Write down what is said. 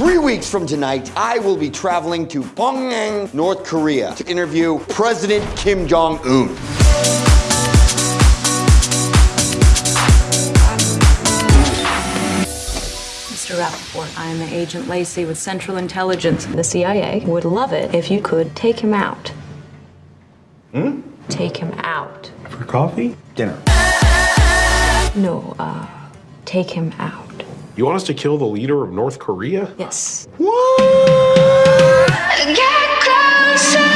Three weeks from tonight, I will be traveling to Pyongyang, North Korea to interview President Kim Jong-un. Mr. Rappaport, I'm Agent Lacey with Central Intelligence. The CIA would love it if you could take him out. Hmm? Take him out. For coffee? Dinner. No, uh, take him out. You want us to kill the leader of North Korea? Yes. What? Get closer.